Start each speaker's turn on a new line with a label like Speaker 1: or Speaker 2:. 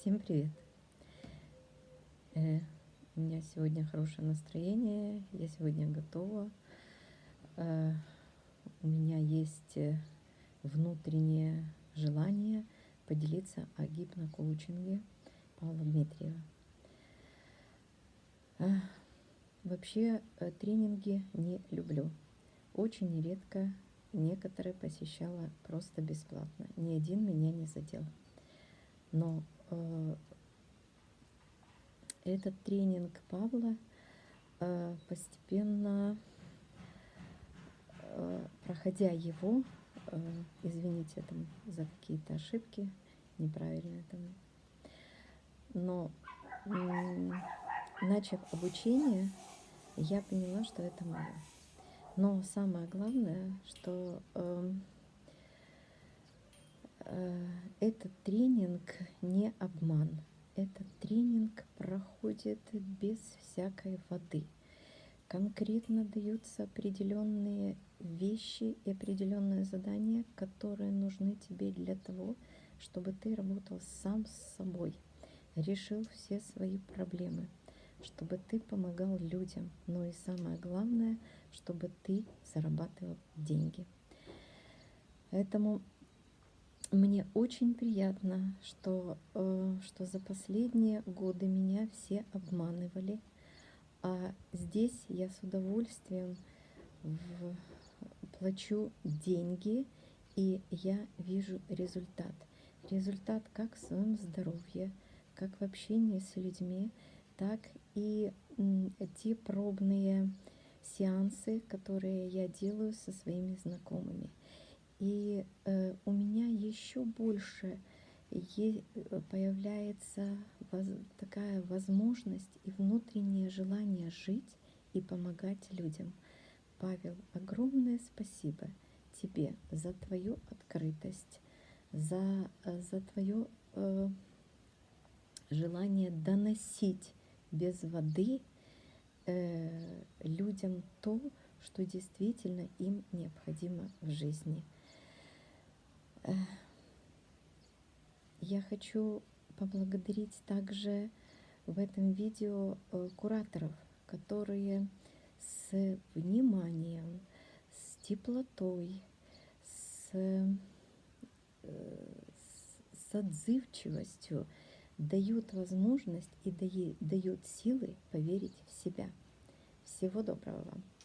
Speaker 1: Всем привет! Э, у меня сегодня хорошее настроение, я сегодня готова. Э, у меня есть э, внутреннее желание поделиться о гипнокоучинге Павла Дмитриева. Вообще тренинги не люблю. Очень редко некоторые посещала просто бесплатно. Ни один меня не задел. Но этот тренинг Павла э, постепенно, э, проходя его, э, извините там за какие-то ошибки, неправильные там, но э, начав обучение, я поняла, что это мое. Но самое главное, что э, э, этот тренинг не обман. Этот тренинг проходит без всякой воды. Конкретно даются определенные вещи и определенные задания, которые нужны тебе для того, чтобы ты работал сам с собой, решил все свои проблемы, чтобы ты помогал людям, но и самое главное, чтобы ты зарабатывал деньги. Поэтому мне очень приятно, что, э, что за последние годы меня все обманывали, а здесь я с удовольствием в, плачу деньги, и я вижу результат. Результат как в своем здоровье, как в общении с людьми, так и те пробные сеансы, которые я делаю со своими знакомыми. И э, у меня еще больше е- появляется воз- такая возможность и внутреннее желание жить и помогать людям. Павел, огромное спасибо тебе за твою открытость, за, э, за твое э, желание доносить без воды э, людям то, что действительно им необходимо в жизни. Я хочу поблагодарить также в этом видео э, кураторов, которые с вниманием, с теплотой, с, э, с отзывчивостью дают возможность и дают силы поверить в себя. Всего доброго вам!